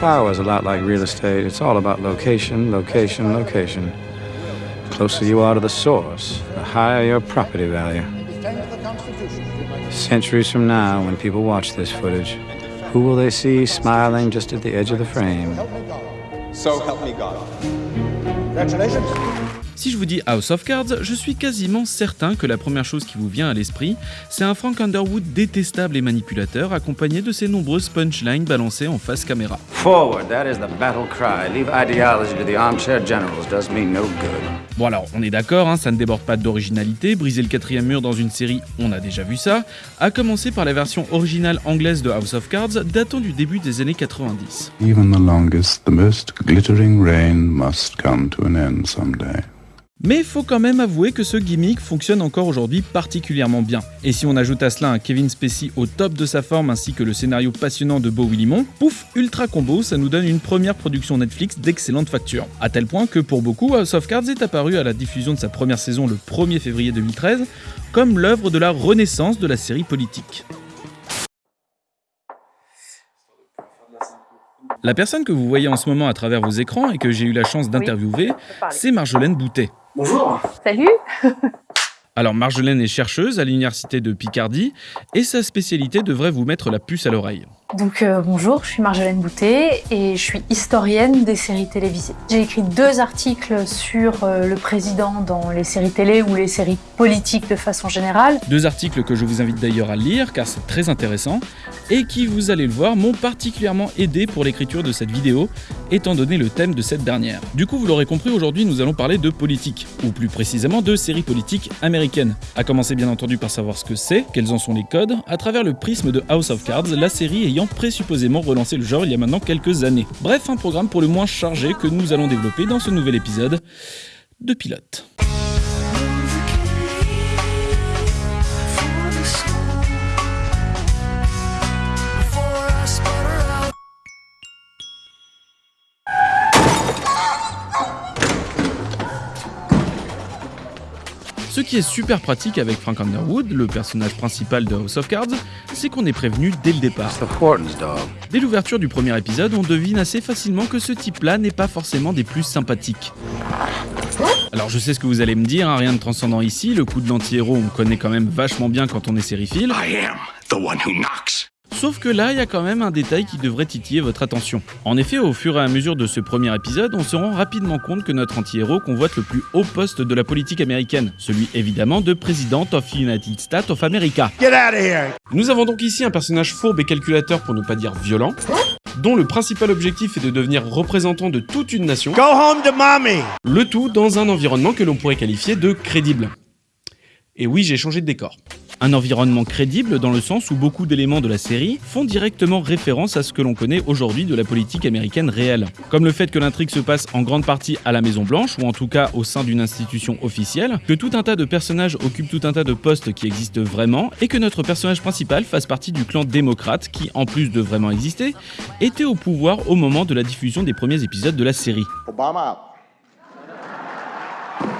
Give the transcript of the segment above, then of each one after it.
power is a lot like real estate. It's all about location, location, location. The closer you are to the source, the higher your property value. Centuries from now, when people watch this footage, who will they see smiling just at the edge of the frame? So help me God. Congratulations. Si je vous dis House of Cards, je suis quasiment certain que la première chose qui vous vient à l'esprit, c'est un Frank Underwood détestable et manipulateur accompagné de ses nombreuses punchlines balancées en face caméra. Forward, that is the battle cry. Leave ideology to the armchair generals does me no good. Bon alors, on est d'accord, hein, ça ne déborde pas d'originalité, briser le quatrième mur dans une série, on a déjà vu ça, à commencer par la version originale anglaise de House of Cards datant du début des années 90. Even the longest, the most glittering rain must come to an end someday. Mais faut quand même avouer que ce gimmick fonctionne encore aujourd'hui particulièrement bien. Et si on ajoute à cela un Kevin Spacey au top de sa forme ainsi que le scénario passionnant de Beau Willimon, pouf, ultra combo, ça nous donne une première production Netflix d'excellente facture. A tel point que pour beaucoup, House of Cards est apparu à la diffusion de sa première saison le 1er février 2013 comme l'œuvre de la renaissance de la série politique. La personne que vous voyez en ce moment à travers vos écrans et que j'ai eu la chance d'interviewer, c'est Marjolaine Boutet. Bonjour. Salut. Alors Marjolaine est chercheuse à l'université de Picardie et sa spécialité devrait vous mettre la puce à l'oreille. Donc euh, bonjour, je suis Marjolaine Boutet et je suis historienne des séries télévisées. J'ai écrit deux articles sur euh, le président dans les séries télé ou les séries politiques de façon générale. Deux articles que je vous invite d'ailleurs à lire car c'est très intéressant et qui, vous allez le voir, m'ont particulièrement aidé pour l'écriture de cette vidéo étant donné le thème de cette dernière. Du coup, vous l'aurez compris, aujourd'hui nous allons parler de politique, ou plus précisément de séries politiques américaines. A commencer bien entendu par savoir ce que c'est, quels en sont les codes, à travers le prisme de House of Cards, la série ayant présupposément relancé le genre il y a maintenant quelques années. Bref, un programme pour le moins chargé que nous allons développer dans ce nouvel épisode de Pilote. Ce qui est super pratique avec Frank Underwood, le personnage principal de House of Cards, c'est qu'on est prévenu dès le départ. Dès l'ouverture du premier épisode, on devine assez facilement que ce type-là n'est pas forcément des plus sympathiques. Alors je sais ce que vous allez me dire, hein, rien de transcendant ici, le coup de l'anti-héros on connaît quand même vachement bien quand on est sériephile. Sauf que là, il y a quand même un détail qui devrait titiller votre attention. En effet, au fur et à mesure de ce premier épisode, on se rend rapidement compte que notre anti-héros convoite le plus haut poste de la politique américaine, celui évidemment de President of United States of America. Nous avons donc ici un personnage fourbe et calculateur pour ne pas dire violent, dont le principal objectif est de devenir représentant de toute une nation. Le tout dans un environnement que l'on pourrait qualifier de crédible. Et oui, j'ai changé de décor. Un environnement crédible dans le sens où beaucoup d'éléments de la série font directement référence à ce que l'on connaît aujourd'hui de la politique américaine réelle. Comme le fait que l'intrigue se passe en grande partie à la Maison Blanche, ou en tout cas au sein d'une institution officielle, que tout un tas de personnages occupent tout un tas de postes qui existent vraiment, et que notre personnage principal fasse partie du clan démocrate qui, en plus de vraiment exister, était au pouvoir au moment de la diffusion des premiers épisodes de la série.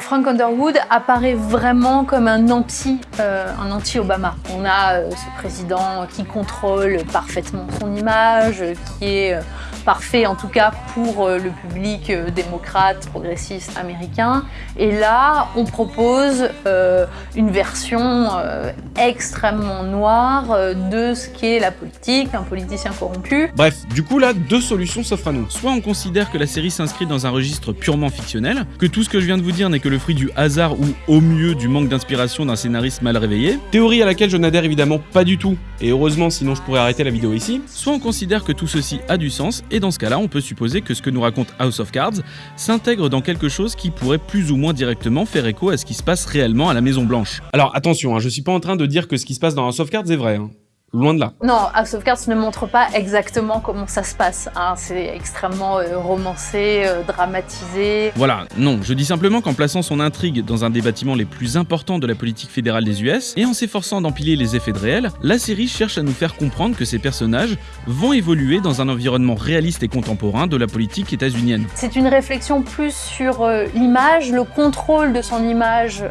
Frank Underwood apparaît vraiment comme un anti, euh, un anti-Obama. On a euh, ce président qui contrôle parfaitement son image, qui est euh, parfait en tout cas pour le public démocrate, progressiste américain. Et là, on propose une version extrêmement noire de ce qu'est la politique, un politicien corrompu. Bref, du coup là, deux solutions s'offrent à nous. Soit on considère que la série s'inscrit dans un registre purement fictionnel, que tout ce que je viens de vous dire n'est que le fruit du hasard ou au mieux du manque d'inspiration d'un scénariste mal réveillé, théorie à laquelle je n'adhère évidemment pas du tout, et heureusement sinon je pourrais arrêter la vidéo ici, soit on considère que tout ceci a du sens, et dans ce cas-là on peut supposer que ce que nous raconte House of Cards s'intègre dans quelque chose qui pourrait plus ou moins directement faire écho à ce qui se passe réellement à la Maison Blanche. Alors attention, hein, je suis pas en train de dire que ce qui se passe dans House of Cards est vrai. Hein. Loin de là. Non, House of Cards ne montre pas exactement comment ça se passe. Hein. C'est extrêmement euh, romancé, euh, dramatisé. Voilà, non, je dis simplement qu'en plaçant son intrigue dans un des bâtiments les plus importants de la politique fédérale des US, et en s'efforçant d'empiler les effets de réel, la série cherche à nous faire comprendre que ces personnages vont évoluer dans un environnement réaliste et contemporain de la politique états-unienne. C'est une réflexion plus sur euh, l'image, le contrôle de son image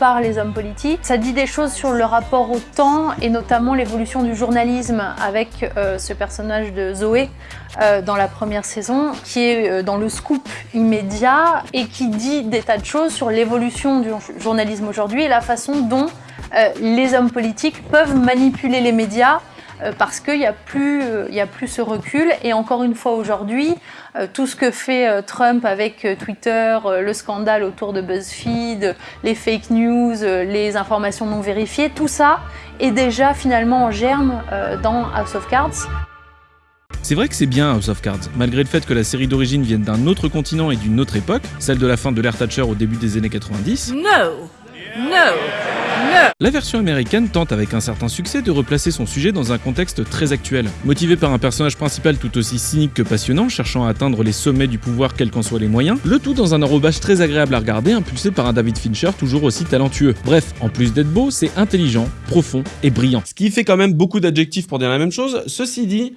par les hommes politiques. Ça dit des choses sur le rapport au temps et notamment l'évolution du journalisme avec euh, ce personnage de Zoé euh, dans la première saison, qui est euh, dans le scoop immédiat et qui dit des tas de choses sur l'évolution du journalisme aujourd'hui et la façon dont les hommes politiques peuvent manipuler les médias parce qu'il n'y a, plus, euh, a plus ce recul. Et encore une fois aujourd'hui, euh, tout ce que fait Trump avec Twitter, le scandale autour de BuzzFeed, les fake news, les informations non vérifiées, tout ça est déjà finalement en germe dans House of Cards. C'est vrai que c'est bien House of Cards, malgré le fait que la série d'origine vienne d'un autre continent et d'une autre époque, celle de la fin de l'ère Thatcher au début des années 90. No! No! La version américaine tente avec un certain succès de replacer son sujet dans un contexte très actuel. Motivé par un personnage principal tout aussi cynique que passionnant, cherchant à atteindre les sommets du pouvoir quels qu'en soient les moyens, le tout dans un enrobage très agréable à regarder, impulsé par un David Fincher toujours aussi talentueux. Bref, en plus d'être beau, c'est intelligent, profond et brillant. Ce qui fait quand même beaucoup d'adjectifs pour dire la même chose, ceci dit,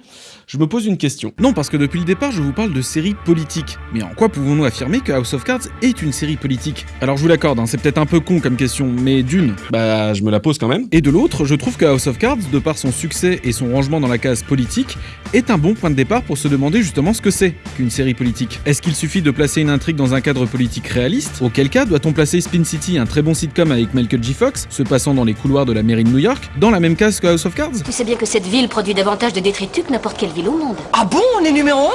je me pose une question. Non, parce que depuis le départ, je vous parle de série politique. Mais en quoi pouvons-nous affirmer que House of Cards est une série politique? Alors je vous l'accorde, hein, c'est peut-être un peu con comme question, mais d'une, bah je me la pose quand même. Et de l'autre, je trouve que House of Cards, de par son succès et son rangement dans la case politique, est un bon point de départ pour se demander justement ce que c'est qu'une série politique. Est-ce qu'il suffit de placer une intrigue dans un cadre politique réaliste? Auquel cas, doit-on placer Spin City, un très bon sitcom avec Michael J. Fox, se passant dans les couloirs de la mairie de New York, dans la même case que House of Cards Tu sais bien que cette ville produit davantage de détritus que n'importe quelle ville au monde. Ah bon, on est numéro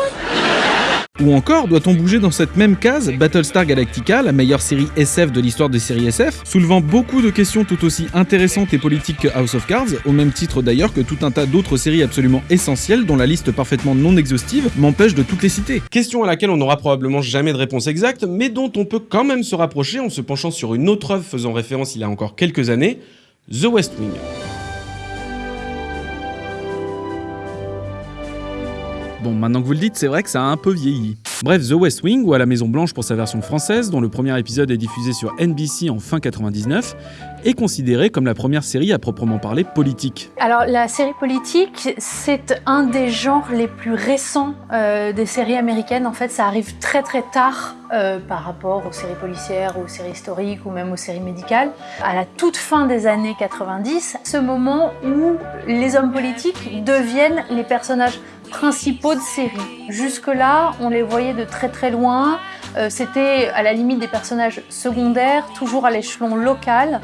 1 Ou encore, doit-on bouger dans cette même case Battlestar Galactica, la meilleure série SF de l'histoire des séries SF, soulevant beaucoup de questions tout aussi intéressantes et politiques que House of Cards, au même titre d'ailleurs que tout un tas d'autres séries absolument essentielles dont la liste parfaitement non exhaustive m'empêche de toutes les citer. Question à laquelle on n'aura probablement jamais de réponse exacte, mais dont on peut quand même se rapprocher en se penchant sur une autre œuvre faisant référence il y a encore quelques années, The West Wing. Bon, maintenant que vous le dites, c'est vrai que ça a un peu vieilli. Bref, The West Wing, ou à la Maison Blanche pour sa version française, dont le premier épisode est diffusé sur NBC en fin 99, est considérée comme la première série à proprement parler politique. Alors la série politique, c'est un des genres les plus récents euh, des séries américaines. En fait, ça arrive très très tard euh, par rapport aux séries policières, aux séries historiques ou même aux séries médicales. À la toute fin des années 90, ce moment où les hommes politiques deviennent les personnages principaux de série. Jusque-là, on les voyait de très très loin. Euh, c'était à la limite des personnages secondaires, toujours à l'échelon local.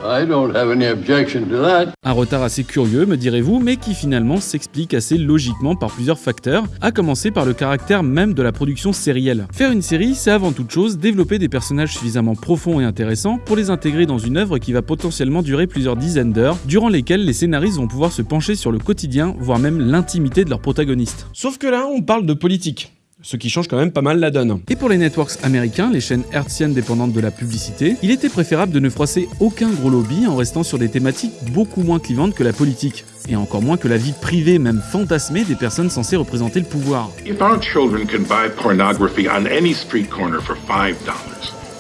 Un retard assez curieux, me direz-vous, mais qui finalement s'explique assez logiquement par plusieurs facteurs, à commencer par le caractère même de la production sérielle. Faire une série, c'est avant toute chose développer des personnages suffisamment profonds et intéressants pour les intégrer dans une œuvre qui va potentiellement durer plusieurs dizaines d'heures, durant lesquelles les scénaristes vont pouvoir se pencher sur le quotidien, voire même l'intimité de leurs protagonistes. Sauf que là, on parle de politique ce qui change quand même pas mal la donne. Et pour les networks américains, les chaînes hertziennes dépendantes de la publicité, il était préférable de ne froisser aucun gros lobby en restant sur des thématiques beaucoup moins clivantes que la politique. Et encore moins que la vie privée, même fantasmée, des personnes censées représenter le pouvoir. If our children can buy pornography on any street corner for $5,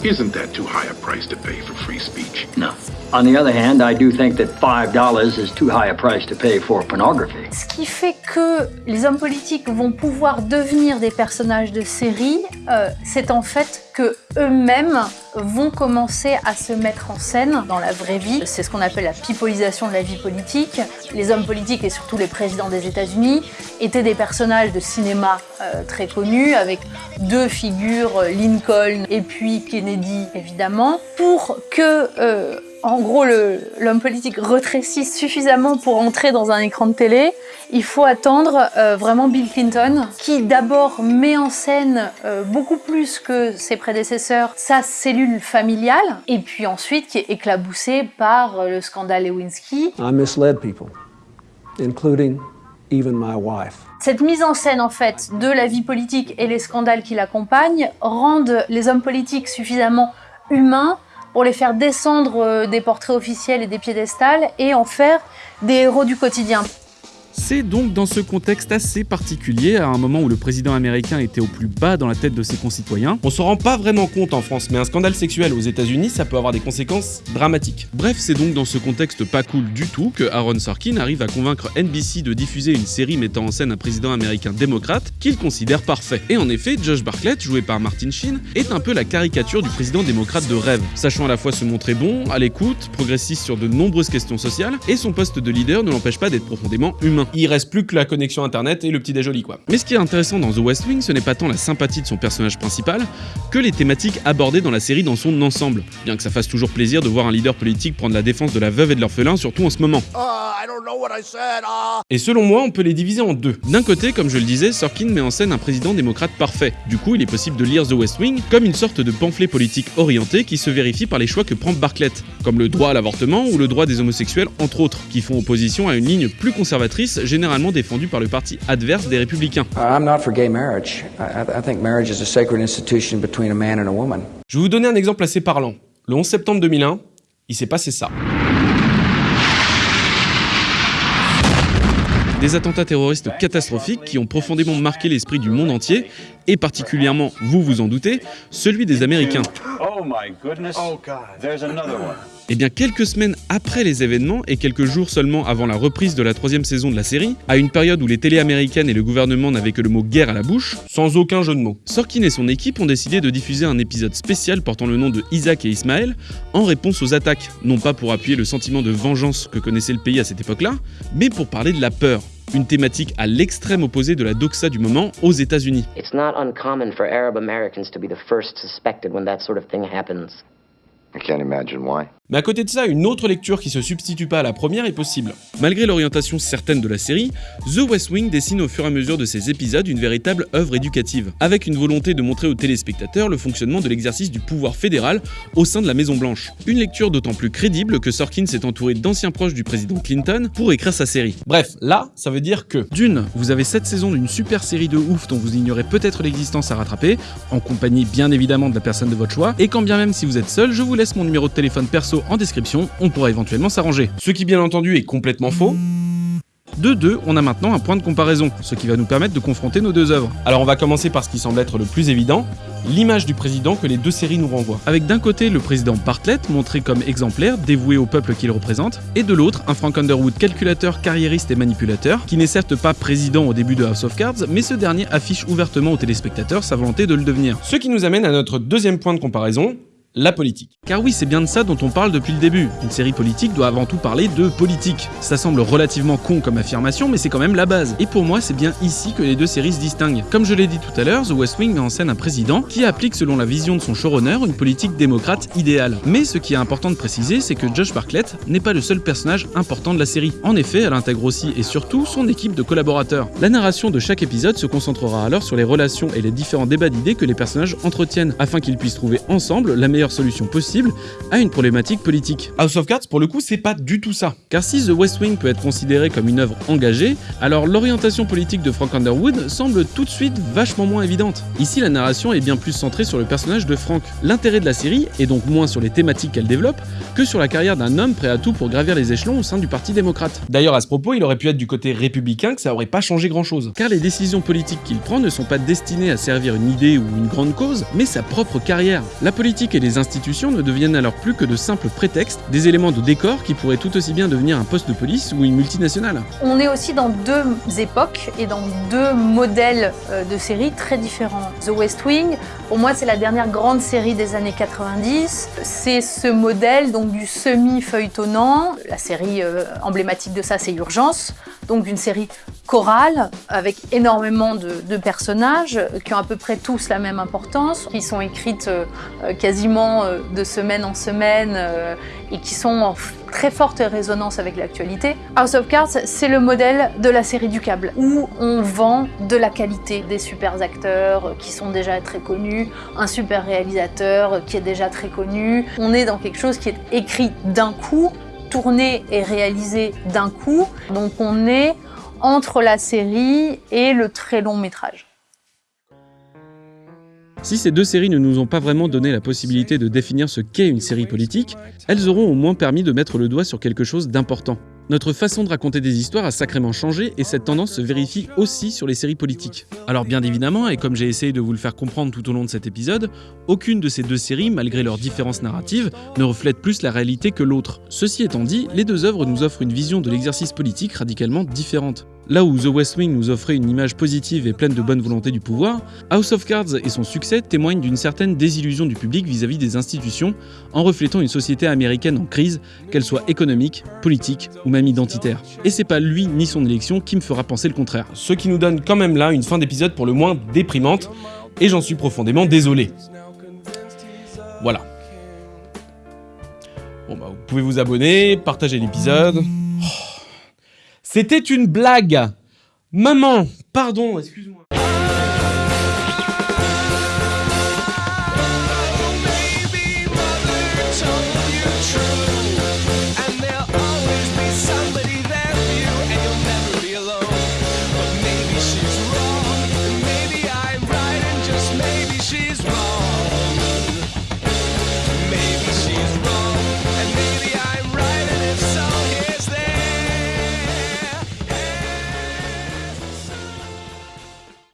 isn't that too high a price to pay for free speech? No. On the other hand, I do think that $5 is too high a price to pay for pornography. Ce qui fait que les hommes politiques vont pouvoir devenir des personnages de série, euh, c'est en fait eux-mêmes vont commencer à se mettre en scène dans la vraie vie. C'est ce qu'on appelle la pipolisation de la vie politique. Les hommes politiques et surtout les présidents des États-Unis étaient des personnages de cinéma euh, très connus avec deux figures, Lincoln et puis Kennedy évidemment, pour que euh, en gros, l'homme politique retrécisse suffisamment pour entrer dans un écran de télé, il faut attendre euh, vraiment Bill Clinton, qui d'abord met en scène euh, beaucoup plus que ses prédécesseurs sa cellule familiale, et puis ensuite qui est éclaboussé par euh, le scandale Lewinsky. I misled people, including even my wife. Cette mise en scène en fait de la vie politique et les scandales qui l'accompagnent rendent les hommes politiques suffisamment humains pour les faire descendre euh, des portraits officiels et des piédestals et en faire des héros du quotidien. C'est donc dans ce contexte assez particulier, à un moment où le président américain était au plus bas dans la tête de ses concitoyens. On s'en rend pas vraiment compte en France, mais un scandale sexuel aux États-Unis, ça peut avoir des conséquences dramatiques. Bref, c'est donc dans ce contexte pas cool du tout que Aaron Sorkin arrive à convaincre NBC de diffuser une série mettant en scène un président américain démocrate qu'il considère parfait. Et en effet, Josh Bartlett, joué par Martin Sheen, est un peu la caricature du président démocrate de rêve, sachant à la fois se montrer bon, à l'écoute, progressiste sur de nombreuses questions sociales, et son poste de leader ne l'empêche pas d'être profondément humain. Il reste plus que la connexion internet et le petit déjoli quoi. Mais ce qui est intéressant dans The West Wing, ce n'est pas tant la sympathie de son personnage principal, que les thématiques abordées dans la série dans son ensemble, bien que ça fasse toujours plaisir de voir un leader politique prendre la défense de la veuve et de l'orphelin, surtout en ce moment. Et selon moi, on peut les diviser en deux. D'un côté, comme je le disais, Sorkin met en scène un président démocrate parfait. Du coup, il est possible de lire The West Wing comme une sorte de pamphlet politique orienté qui se vérifie par les choix que prend Bartlett, comme le droit à l'avortement ou le droit des homosexuels entre autres, qui font opposition à une ligne plus conservatrice généralement défendue par le parti adverse des républicains. Je vais vous donner un exemple assez parlant. Le 11 septembre 2001, il s'est passé ça. Des attentats terroristes catastrophiques qui ont profondément marqué l'esprit du monde entier, et particulièrement, vous vous en doutez, celui des Américains. Oh my goodness. Oh God. There's another one. Et bien quelques semaines après les événements et quelques jours seulement avant la reprise de la troisième saison de la série, à une période où les télés américaines et le gouvernement n'avaient que le mot guerre à la bouche, sans aucun jeu de mots, Sorkin et son équipe ont décidé de diffuser un épisode spécial portant le nom de Isaac et Ismaël en réponse aux attaques, non pas pour appuyer le sentiment de vengeance que connaissait le pays à cette époque-là, mais pour parler de la peur, une thématique à l'extrême opposé de la doxa du moment aux États-Unis. It's not uncommon for Arab Americans to be the first suspected when that sort of thing happens. I can't imagine why. Mais à côté de ça, une autre lecture qui se substitue pas à la première est possible. Malgré l'orientation certaine de la série, The West Wing dessine au fur et à mesure de ses épisodes une véritable œuvre éducative, avec une volonté de montrer aux téléspectateurs le fonctionnement de l'exercice du pouvoir fédéral au sein de la Maison Blanche. Une lecture d'autant plus crédible que Sorkin s'est entouré d'anciens proches du président Clinton pour écrire sa série. Bref, là, ça veut dire que d'une, vous avez 7 saisons d'une super série de ouf dont vous ignorez peut-être l'existence à rattraper, en compagnie bien évidemment de la personne de votre choix, et quand bien même si vous êtes seul, je vous laisse mon numéro de téléphone perso en description, on pourra éventuellement s'arranger. Ce qui bien entendu est complètement faux. De deux, on a maintenant un point de comparaison, ce qui va nous permettre de confronter nos deux œuvres. Alors on va commencer par ce qui semble être le plus évident, l'image du président que les deux séries nous renvoient. Avec d'un côté le président Bartlett, montré comme exemplaire, dévoué au peuple qu'il représente, et de l'autre un Frank Underwood calculateur, carriériste et manipulateur, qui n'est certes pas président au début de House of Cards, mais ce dernier affiche ouvertement aux téléspectateurs sa volonté de le devenir. Ce qui nous amène à notre deuxième point de comparaison, la politique. Car oui, c'est bien de ça dont on parle depuis le début. Une série politique doit avant tout parler de politique. Ça semble relativement con comme affirmation, mais c'est quand même la base. Et pour moi, c'est bien ici que les deux séries se distinguent. Comme je l'ai dit tout à l'heure, The West Wing met en scène un président qui applique selon la vision de son showrunner une politique démocrate idéale. Mais ce qui est important de préciser, c'est que Josh Bartlett n'est pas le seul personnage important de la série. En effet, elle intègre aussi et surtout son équipe de collaborateurs. La narration de chaque épisode se concentrera alors sur les relations et les différents débats d'idées que les personnages entretiennent, afin qu'ils puissent trouver ensemble la meilleure solution possible à une problématique politique. House of Cards, pour le coup, c'est pas du tout ça. Car si The West Wing peut être considéré comme une œuvre engagée, alors l'orientation politique de Frank Underwood semble tout de suite vachement moins évidente. Ici, la narration est bien plus centrée sur le personnage de Frank. L'intérêt de la série est donc moins sur les thématiques qu'elle développe que sur la carrière d'un homme prêt à tout pour gravir les échelons au sein du Parti démocrate. D'ailleurs, à ce propos, il aurait pu être du côté républicain que ça aurait pas changé grand chose. Car les décisions politiques qu'il prend ne sont pas destinées à servir une idée ou une grande cause, mais sa propre carrière. La politique et les institutions ne deviennent alors plus que de simples prétextes, des éléments de décor qui pourraient tout aussi bien devenir un poste de police ou une multinationale. On est aussi dans deux époques et dans deux modèles euh, de séries très différents. The West Wing, pour moi, c'est la dernière grande série des années 90. C'est ce modèle donc du semi-feuilletonnant. La série euh, emblématique de ça, c'est Urgence, donc une série chorale avec énormément de, de, personnages qui ont à peu près tous la même importance, qui sont écrites euh, quasiment euh, de semaine en semaine euh, et qui sont en très forte résonance avec l'actualité. House of Cards, c'est le modèle de la série du câble, où on vend de la qualité, des super acteurs qui sont déjà très connus, un super réalisateur qui est déjà très connu. On est dans quelque chose qui est écrit d'un coup, tourné et réalisé d'un coup, donc on est entre la série et le très long métrage. Si ces deux séries ne nous ont pas vraiment donné la possibilité de définir ce qu'est une série politique, elles auront au moins permis de mettre le doigt sur quelque chose d'important. Notre façon de raconter des histoires a sacrément changé et cette tendance se vérifie aussi sur les séries politiques. Alors bien évidemment, et comme j'ai essayé de vous le faire comprendre tout au long de cet épisode, aucune de ces deux séries, malgré leurs différences narratives, ne reflète plus la réalité que l'autre. Ceci étant dit, les deux œuvres nous offrent une vision de l'exercice politique radicalement différente. Là où The West Wing nous offrait une image positive et pleine de bonne volonté du pouvoir, House of Cards et son succès témoignent d'une certaine désillusion du public vis-à-vis des institutions, en reflétant une société américaine en crise, qu'elle soit économique, politique ou même identitaire. Et c'est pas lui ni son élection qui me fera penser le contraire. Ce qui nous donne quand même là une fin d'épisode pour le moins déprimante, et j'en suis profondément désolé. Voilà. Bon bah vous pouvez vous abonner, partager l'épisode. C'était une blague Maman Pardon, excuse-moi.